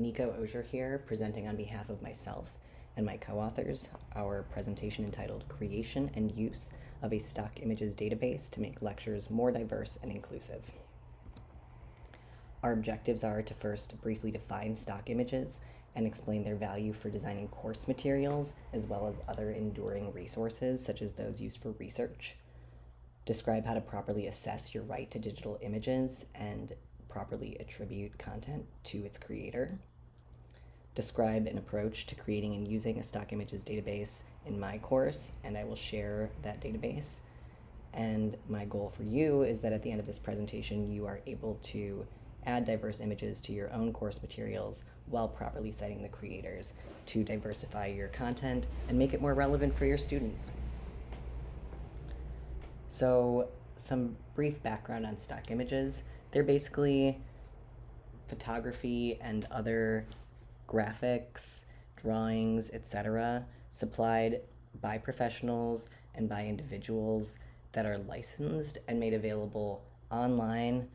Nico Osier here, presenting on behalf of myself and my co-authors our presentation entitled Creation and Use of a Stock Images Database to Make Lectures More Diverse and Inclusive. Our objectives are to first briefly define stock images and explain their value for designing course materials as well as other enduring resources such as those used for research. Describe how to properly assess your right to digital images and properly attribute content to its creator. Describe an approach to creating and using a stock images database in my course, and I will share that database. And my goal for you is that at the end of this presentation, you are able to add diverse images to your own course materials while properly citing the creators to diversify your content and make it more relevant for your students. So some brief background on stock images. They're basically photography and other graphics, drawings, etc., supplied by professionals and by individuals that are licensed and made available online,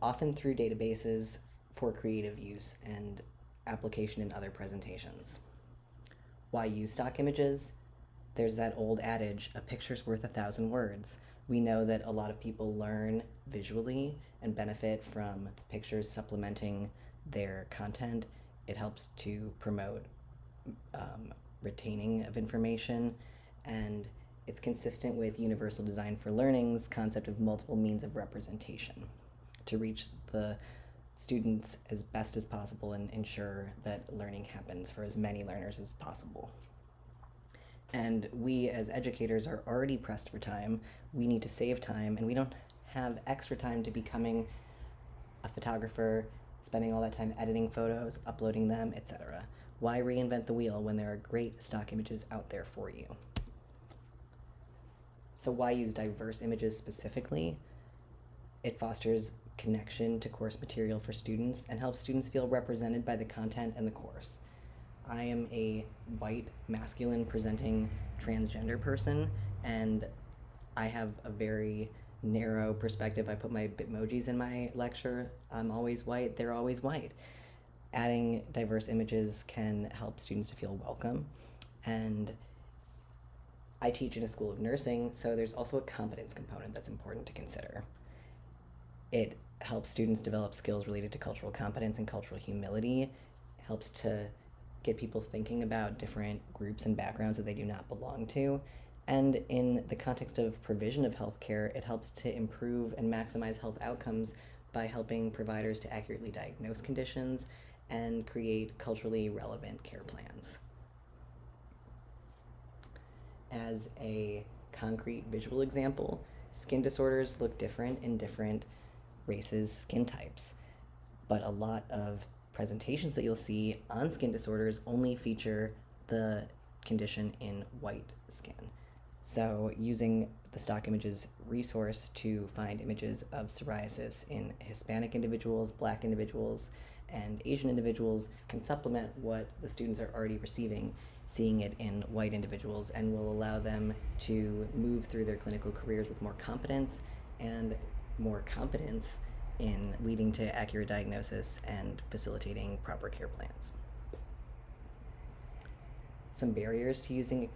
often through databases for creative use and application in other presentations. Why use stock images? There's that old adage, a picture's worth a thousand words. We know that a lot of people learn visually and benefit from pictures supplementing their content. It helps to promote um, retaining of information and it's consistent with Universal Design for Learning's concept of multiple means of representation to reach the students as best as possible and ensure that learning happens for as many learners as possible. And we as educators are already pressed for time. We need to save time and we don't have extra time to becoming a photographer, spending all that time editing photos, uploading them, etc. Why reinvent the wheel when there are great stock images out there for you? So why use diverse images specifically? It fosters connection to course material for students and helps students feel represented by the content and the course. I am a white, masculine presenting transgender person, and I have a very narrow perspective. I put my Bitmojis in my lecture. I'm always white, they're always white. Adding diverse images can help students to feel welcome. And I teach in a school of nursing, so there's also a competence component that's important to consider. It helps students develop skills related to cultural competence and cultural humility, helps to get people thinking about different groups and backgrounds that they do not belong to. And in the context of provision of healthcare, it helps to improve and maximize health outcomes by helping providers to accurately diagnose conditions and create culturally relevant care plans. As a concrete visual example, skin disorders look different in different races, skin types. But a lot of presentations that you'll see on skin disorders only feature the condition in white skin. So using the stock images resource to find images of psoriasis in Hispanic individuals, black individuals, and Asian individuals can supplement what the students are already receiving, seeing it in white individuals, and will allow them to move through their clinical careers with more confidence and more confidence in leading to accurate diagnosis and facilitating proper care plans. Some barriers to using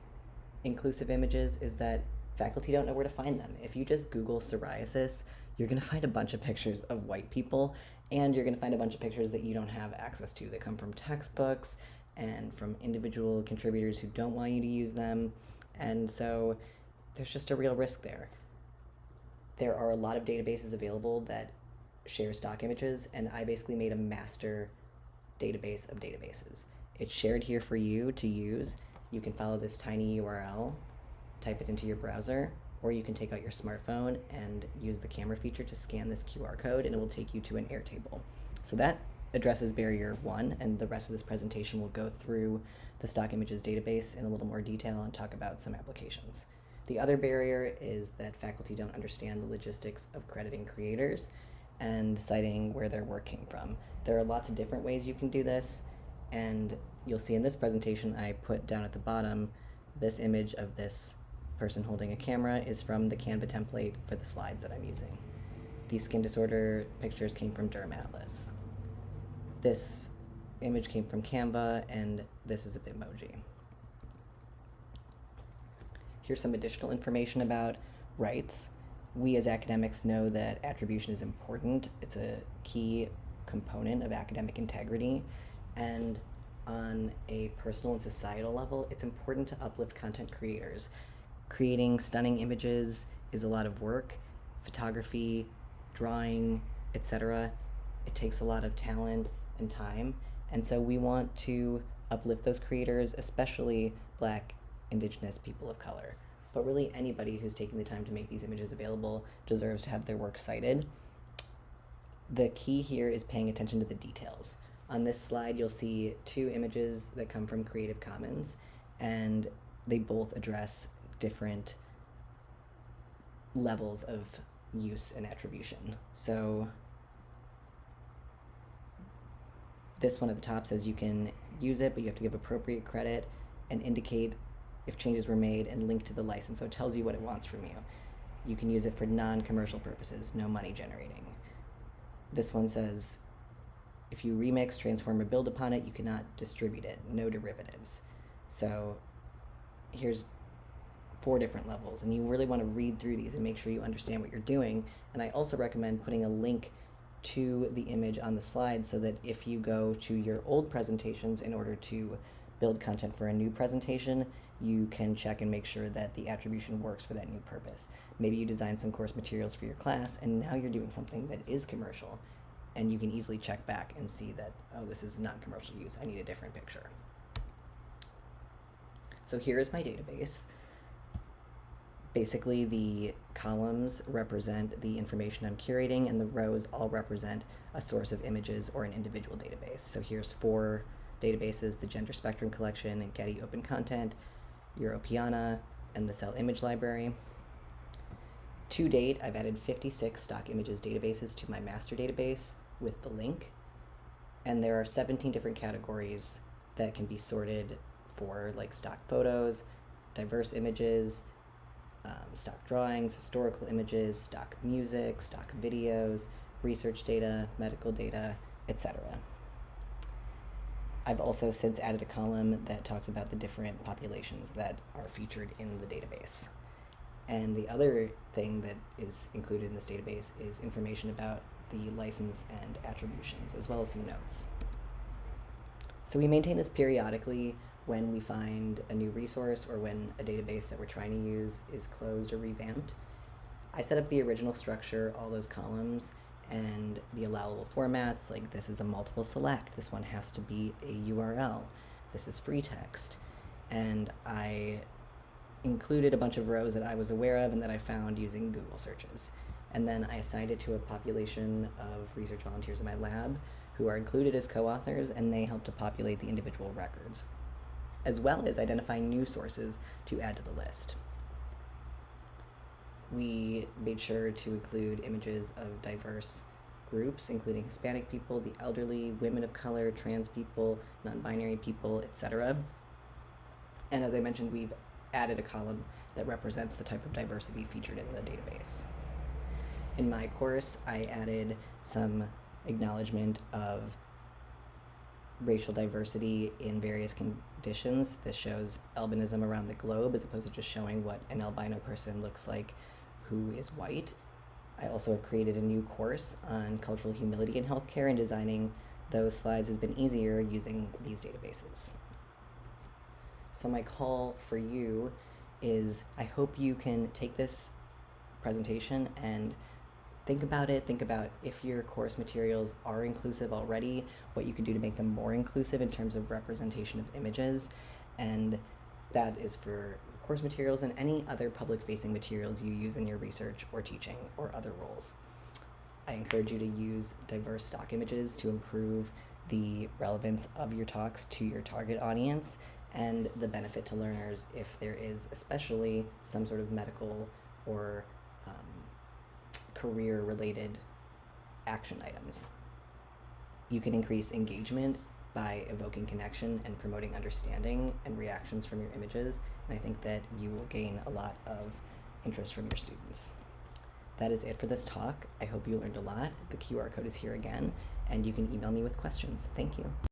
inclusive images is that faculty don't know where to find them. If you just Google psoriasis, you're going to find a bunch of pictures of white people, and you're going to find a bunch of pictures that you don't have access to that come from textbooks and from individual contributors who don't want you to use them. And so there's just a real risk there there are a lot of databases available that share stock images, and I basically made a master database of databases. It's shared here for you to use. You can follow this tiny URL, type it into your browser, or you can take out your smartphone and use the camera feature to scan this QR code and it will take you to an Airtable. So that addresses barrier one, and the rest of this presentation will go through the stock images database in a little more detail and talk about some applications. The other barrier is that faculty don't understand the logistics of crediting creators and citing where they're working from. There are lots of different ways you can do this, and you'll see in this presentation I put down at the bottom this image of this person holding a camera is from the Canva template for the slides that I'm using. These skin disorder pictures came from Derm Atlas. This image came from Canva, and this is a Bitmoji. Here's some additional information about rights. We as academics know that attribution is important. It's a key component of academic integrity. And on a personal and societal level, it's important to uplift content creators. Creating stunning images is a lot of work. Photography, drawing, etc. It takes a lot of talent and time. And so we want to uplift those creators, especially black, indigenous people of color. But really, anybody who's taking the time to make these images available deserves to have their work cited. The key here is paying attention to the details. On this slide, you'll see two images that come from Creative Commons, and they both address different levels of use and attribution. So this one at the top says you can use it, but you have to give appropriate credit and indicate if changes were made and linked to the license. So it tells you what it wants from you. You can use it for non-commercial purposes, no money generating. This one says if you remix, transform, or build upon it, you cannot distribute it, no derivatives. So here's four different levels, and you really want to read through these and make sure you understand what you're doing. And I also recommend putting a link to the image on the slide so that if you go to your old presentations in order to build content for a new presentation, you can check and make sure that the attribution works for that new purpose. Maybe you designed some course materials for your class and now you're doing something that is commercial and you can easily check back and see that, oh, this is not commercial use, I need a different picture. So here is my database. Basically, the columns represent the information I'm curating, and the rows all represent a source of images or an individual database. So here's four databases, the Gender Spectrum Collection and Getty Open Content, Europeana, and the Cell Image Library. To date, I've added 56 stock images databases to my master database with the link, and there are 17 different categories that can be sorted for like stock photos, diverse images, um, stock drawings, historical images, stock music, stock videos, research data, medical data, etc. I've also since added a column that talks about the different populations that are featured in the database. And the other thing that is included in this database is information about the license and attributions, as well as some notes. So we maintain this periodically when we find a new resource or when a database that we're trying to use is closed or revamped. I set up the original structure, all those columns, and the allowable formats, like this is a multiple select, this one has to be a URL, this is free text. And I included a bunch of rows that I was aware of and that I found using Google searches. And then I assigned it to a population of research volunteers in my lab who are included as co-authors and they help to populate the individual records as well as identifying new sources to add to the list. We made sure to include images of diverse groups, including Hispanic people, the elderly, women of color, trans people, non-binary people, etc. And as I mentioned, we've added a column that represents the type of diversity featured in the database. In my course, I added some acknowledgement of racial diversity in various conditions. This shows albinism around the globe as opposed to just showing what an albino person looks like who is white. I also have created a new course on cultural humility in healthcare and designing those slides has been easier using these databases. So my call for you is I hope you can take this presentation and think about it. Think about if your course materials are inclusive already, what you can do to make them more inclusive in terms of representation of images. And that is for course materials and any other public facing materials you use in your research or teaching or other roles. I encourage you to use diverse stock images to improve the relevance of your talks to your target audience and the benefit to learners if there is especially some sort of medical or um, career related action items. You can increase engagement by evoking connection and promoting understanding and reactions from your images, and I think that you will gain a lot of interest from your students. That is it for this talk. I hope you learned a lot. The QR code is here again, and you can email me with questions. Thank you.